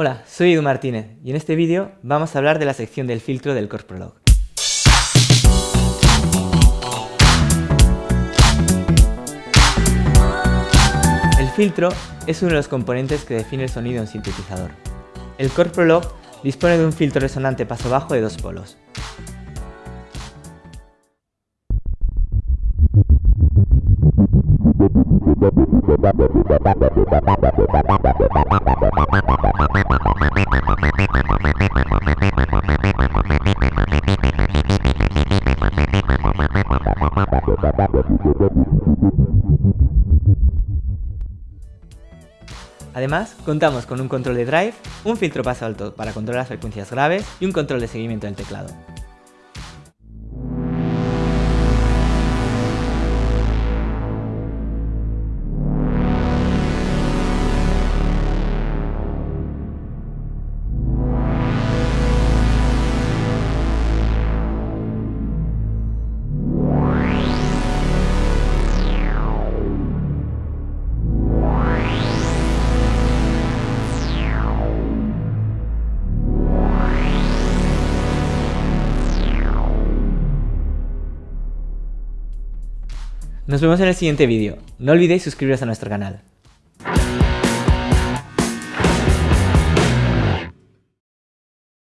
Hola, soy Edu Martínez y en este vídeo vamos a hablar de la sección del filtro del Core Prolog. El filtro es uno de los componentes que define el sonido en un sintetizador. El Core Prolog dispone de un filtro resonante paso bajo de dos polos. Además, contamos con un control de drive, un filtro paso alto para controlar las frecuencias graves y un control de seguimiento del teclado. Nos vemos en el siguiente vídeo. No olvidéis suscribiros a nuestro canal.